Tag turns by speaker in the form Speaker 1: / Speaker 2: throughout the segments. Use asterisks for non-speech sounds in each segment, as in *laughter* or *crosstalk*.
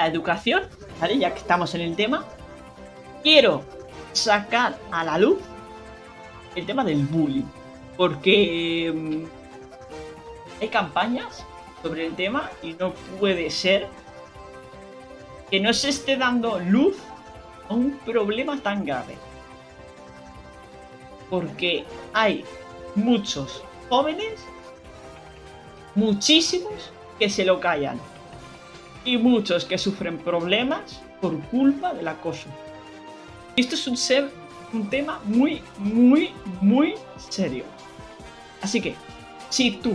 Speaker 1: la educación, ¿vale? Ya que estamos en el tema, quiero sacar a la luz el tema del bullying. Porque mm, hay campañas sobre el tema y no puede ser que no se esté dando luz a un problema tan grave. Porque hay muchos jóvenes, muchísimos, que se lo callan. Y muchos que sufren problemas por culpa del acoso. Esto es un, ser, un tema muy, muy, muy serio. Así que, si tú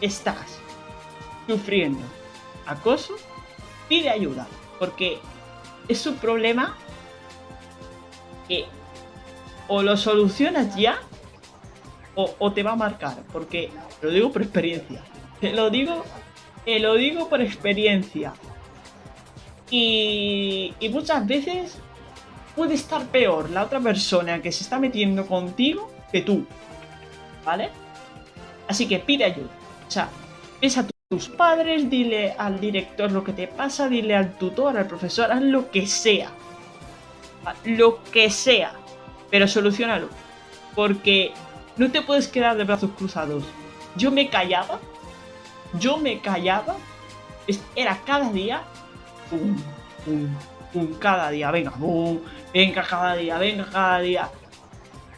Speaker 1: estás sufriendo acoso, pide ayuda. Porque es un problema que o lo solucionas ya o, te va a marcar. Porque lo digo por experiencia. Te lo digo, te lo digo por experiencia. Y, y muchas veces puede estar peor la otra persona que se está metiendo contigo que tú. ¿Vale? Así que pide ayuda. O sea, ves a tus padres, dile al director lo que te pasa, dile al tutor, al profesor, haz lo que sea. Lo que sea. Pero solucionalo. Porque no te puedes quedar de brazos cruzados. Yo me callaba. Yo me callaba. Era cada día. cada día. Venga, venga cada día, venga cada día.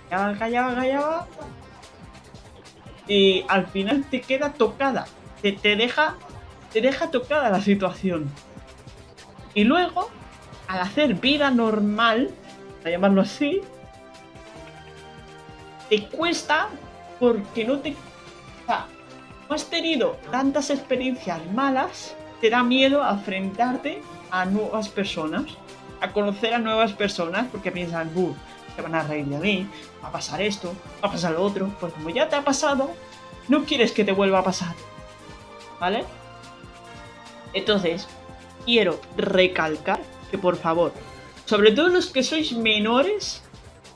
Speaker 1: Callaba, callaba, callaba. Y al final te queda tocada. Te, te deja. Te deja tocada la situación. Y luego, al hacer vida normal, a llamarlo así, te cuesta porque no te... Has tenido tantas experiencias malas, te da miedo a enfrentarte a nuevas personas, a conocer a nuevas personas, porque piensan, uh, te van a reír de mí, va a pasar esto, va a pasar lo otro, pues como ya te ha pasado, no quieres que te vuelva a pasar, ¿vale? Entonces, quiero recalcar que por favor, sobre todo los que sois menores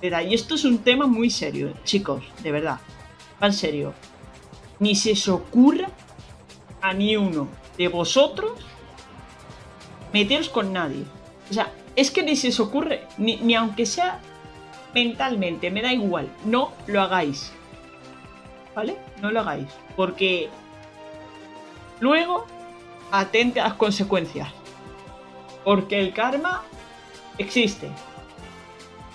Speaker 1: y esto es un tema muy serio, chicos, de verdad. En serio. Ni se os ocurra a ni uno de vosotros meteros con nadie. O sea, es que ni se os ocurre, ni, ni aunque sea mentalmente, me da igual. No lo hagáis. ¿Vale? No lo hagáis. Porque luego atente a las consecuencias. Porque el karma existe.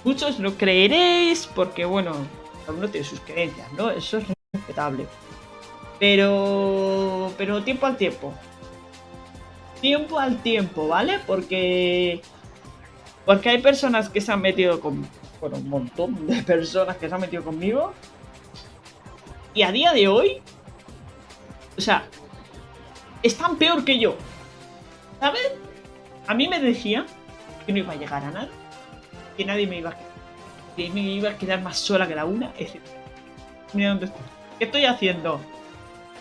Speaker 1: Muchos lo creeréis porque, bueno, uno tiene sus creencias, ¿no? Eso es respetable. Pero, pero tiempo al tiempo. Tiempo al tiempo, ¿vale? Porque, porque hay personas que se han metido con, bueno, un montón de *laughs* personas que se han metido conmigo. Y a día de hoy, o sea, están peor que yo. ¿Sabes? A mí me decía que no iba a llegar a nada que nadie me iba a, que me iba a quedar más sola que la una. Mira dónde estoy. ¿Qué estoy haciendo?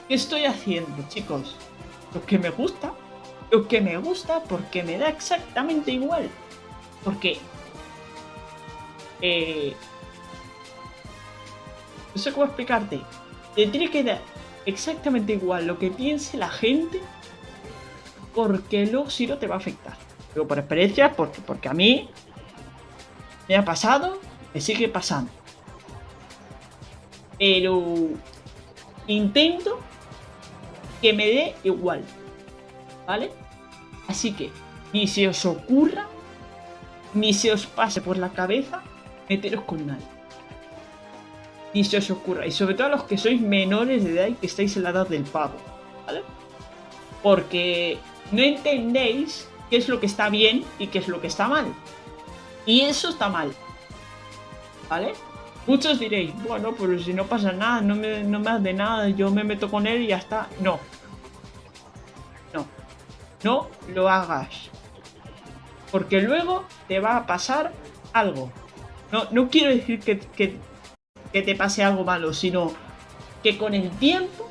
Speaker 1: ¿Qué estoy haciendo, chicos? Lo que me gusta. Lo que me gusta porque me da exactamente igual. Porque... Eh, no sé cómo explicarte. Te tiene que dar exactamente igual lo que piense la gente. Porque luego si no te va a afectar. Pero por experiencia, porque, porque a mí me ha pasado, me sigue pasando. Pero intento que me dé igual. ¿Vale? Así que ni se os ocurra, ni se os pase por la cabeza meteros con nadie. Ni se os ocurra. Y sobre todo a los que sois menores de edad y que estáis en la edad del pavo. ¿Vale? Porque no entendéis qué es lo que está bien y qué es lo que está mal. Y eso está mal. ¿Vale? Muchos diréis, bueno, pero si no pasa nada, no me, no me hace nada, yo me meto con él y ya está. No. No. No lo hagas. Porque luego te va a pasar algo. No, no quiero decir que, que, que te pase algo malo, sino que con el tiempo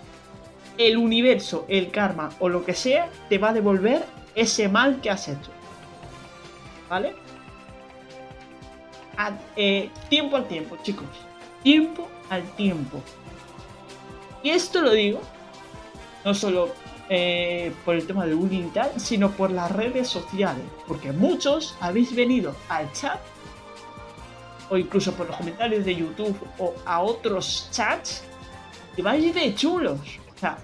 Speaker 1: el universo, el karma o lo que sea, te va a devolver ese mal que has hecho. ¿Vale? Eh, tiempo al tiempo, chicos. Tiempo al tiempo. Y esto lo digo, no solo eh, por el tema del bullying y tal, sino por las redes sociales. Porque muchos habéis venido al chat o incluso por los comentarios de YouTube o a otros chats y vais de chulos. O sea,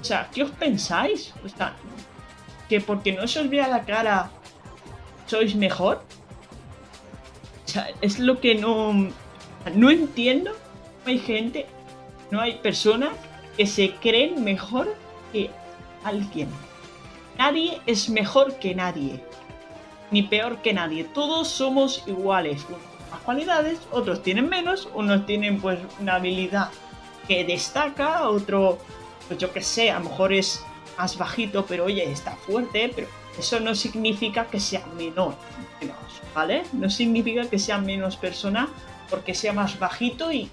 Speaker 1: o sea, ¿qué os pensáis? O sea, que porque no se os vea la cara sois mejor. Sea, es lo que no... No entiendo. No hay gente, no hay personas que se creen mejor que alguien. Nadie es mejor que nadie. Ni peor que nadie. Todos somos iguales. Unos más cualidades, otros tienen menos, unos tienen pues una habilidad que destaca, otro, pues yo que sé, a lo mejor es más bajito, pero oye, está fuerte, pero eso no significa que sea menor, ¿vale? No significa que sea menos persona porque sea más bajito y,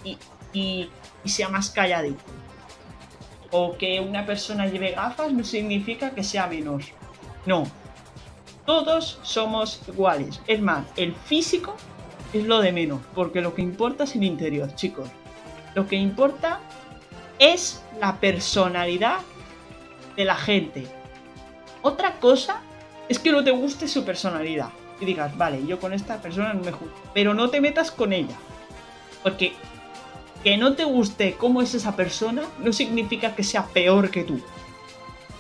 Speaker 1: y sea más calladito o que una persona lleve gafas no significa que sea menos. No. Todos somos iguales. Es más, el físico es lo de menos, porque lo que importa es el interior, chicos. Lo que importa es la personalidad de la gente. Otra cosa es que no te guste su personalidad. Y digas, vale, yo con esta persona no me junto. Pero no te metas con ella. Porque que no te guste cómo es esa persona no significa que sea peor que tú.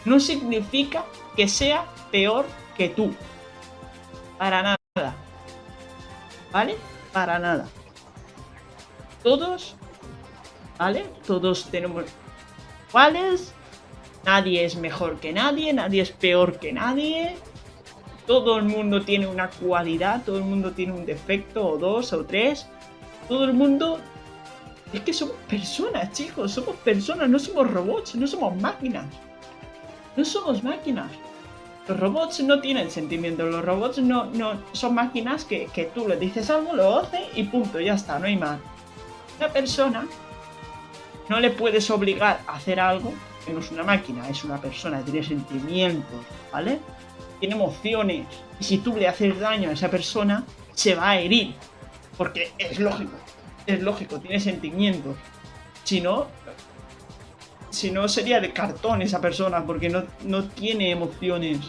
Speaker 1: No significa que sea peor que tú. Para nada. ¿Vale? Para nada. Todos, ¿vale? Todos tenemos iguales. Nadie es mejor que nadie, nadie es peor que nadie. Todo el mundo tiene una cualidad, todo el mundo tiene un defecto o dos o tres. Todo el mundo es que somos personas, chicos, somos personas, no somos robots, no somos máquinas. No somos máquinas. Los robots no tienen sentimiento, los robots no, no son máquinas que, que tú le dices algo, lo hace y punto, ya está, no hay más. Una persona no le puedes obligar a hacer algo que no es una máquina, es una persona, tiene sentimientos, ¿vale? Tiene emociones. Y si tú le haces daño a esa persona, se va a herir. Porque es lógico es lógico, tiene sentimientos. Si no, si no sería de cartón esa persona, porque no, no tiene emociones.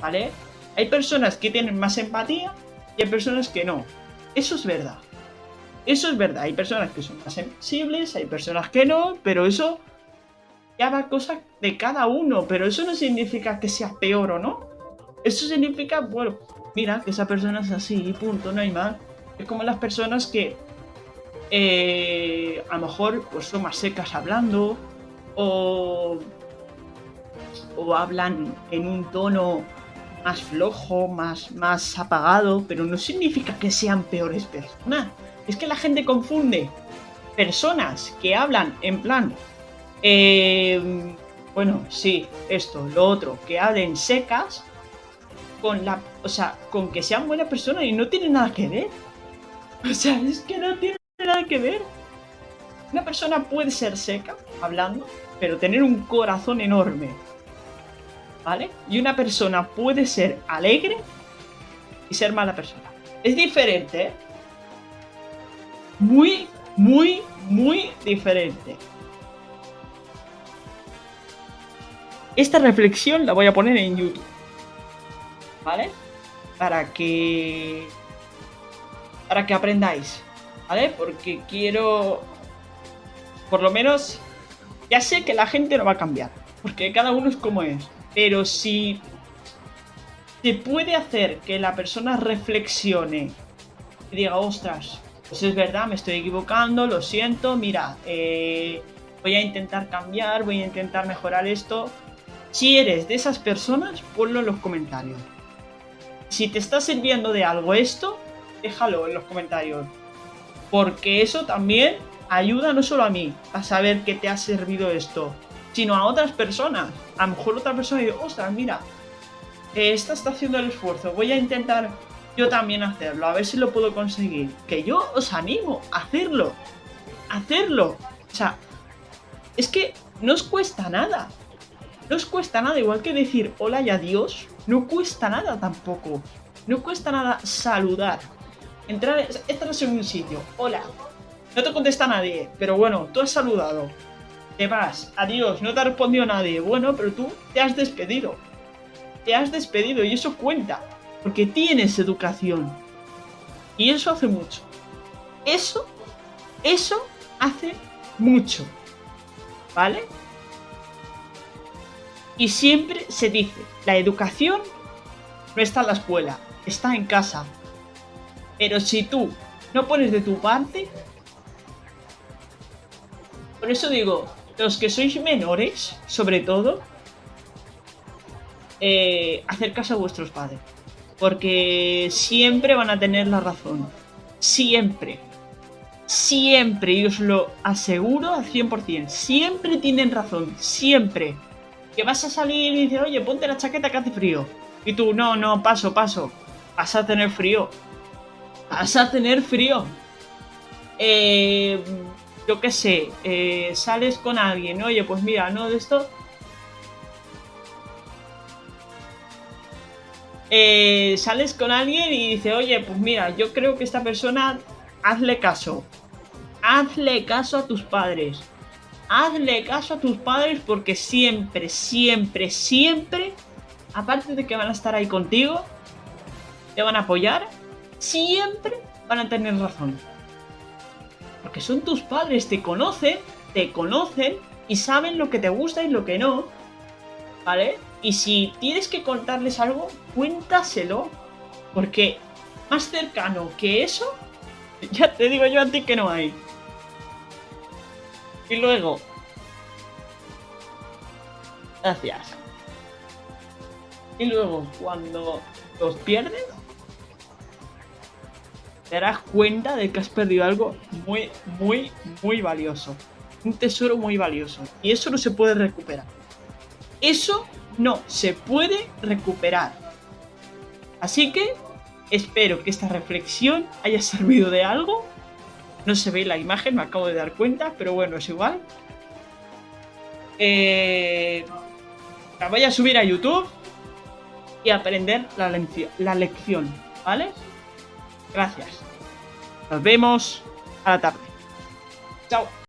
Speaker 1: ¿Vale? Hay personas que tienen más empatía y hay personas que no. Eso es verdad. Eso es verdad. Hay personas que son más sensibles, hay personas que no, pero eso ya va cosa de cada uno. Pero eso no significa que sea peor o no. Eso significa, bueno, mira, que esa persona es así punto, no hay más. Es como las personas que eh, a lo mejor pues son más secas hablando o, o hablan en un tono más flojo, más, más apagado, pero no significa que sean peores personas. Es que la gente confunde personas que hablan en plan, eh, bueno, sí, esto, lo otro, que hablen secas, con la, o sea, con que sean buenas personas y no tiene nada que ver. *laughs* O sea, es que no tiene nada que ver. Una persona puede ser seca, hablando, pero tener un corazón enorme. ¿Vale? Y una persona puede ser alegre y ser mala persona. Es diferente, ¿eh? Muy, muy, muy diferente. Esta reflexión la voy a poner en YouTube. ¿Vale? Para que... Para que aprendáis. ¿vale? Porque quiero, por lo menos, ya sé que la gente no va a cambiar, porque cada uno es como es, pero si se puede hacer que la persona reflexione y diga, ostras, pues es verdad, me estoy equivocando, lo siento, mira, eh, voy a intentar cambiar, voy a intentar mejorar esto. Si eres de esas personas, ponlo en los comentarios. Si te está sirviendo de algo esto, déjalo en los comentarios. Porque eso también ayuda no solo a mí a saber que te ha servido esto, sino a otras personas. A lo mejor otra persona dice, ostras, mira, esta está haciendo el esfuerzo, voy a intentar yo también hacerlo, a ver si lo puedo conseguir. Que yo os animo a hacerlo, hacerlo. O sea, es que no os cuesta nada. No os cuesta nada, igual que decir hola y adiós, no cuesta nada tampoco. No cuesta nada saludar. Entrar, entras en un sitio. Hola. No te contesta nadie, pero bueno, tú has saludado. te vas, adiós, no te ha respondido nadie. Bueno, pero tú te has despedido. Te has despedido y eso cuenta. Porque tienes educación. Y eso hace mucho. Eso, eso hace mucho. ¿Vale? Y siempre se dice, la educación no está en la escuela, está en casa. Pero si tú no pones de tu parte... Por eso digo, los que sois menores, sobre todo, eh, hacer caso a vuestros padres. Porque siempre van a tener la razón. Siempre. Siempre, y os lo aseguro al 100%. Siempre tienen razón. Siempre. Que vas a salir y dices, oye, ponte la chaqueta que hace frío. Y tú, no, no, paso, paso. Vas a tener frío. Vas a tener frío. Eh, yo qué sé, eh, sales con alguien, oye, pues mira, no de esto. Eh, sales con alguien y dice, oye, pues mira, yo creo que esta persona, hazle caso. Hazle caso a tus padres. Hazle caso a tus padres porque siempre, siempre, siempre, aparte de que van a estar ahí contigo, te van a apoyar, siempre van a tener razón. Porque son tus padres, te conocen, te conocen y saben lo que te gusta y lo que no. ¿Vale? Y si tienes que contarles algo, cuéntaselo. Porque más cercano que eso, *laughs* ya te digo yo a ti que no hay. Y luego... Gracias. Y luego, cuando los pierdes, te darás cuenta de que has perdido algo muy, muy, muy valioso. Un tesoro muy valioso. Y eso no se puede recuperar. Eso no se puede recuperar. Así que espero que esta reflexión haya servido de algo. No se ve la imagen, me acabo de dar cuenta, pero bueno, es igual. Eh, la voy a subir a YouTube y aprender la, la lección, ¿vale? Gracias. Nos vemos a la tarde. Chao.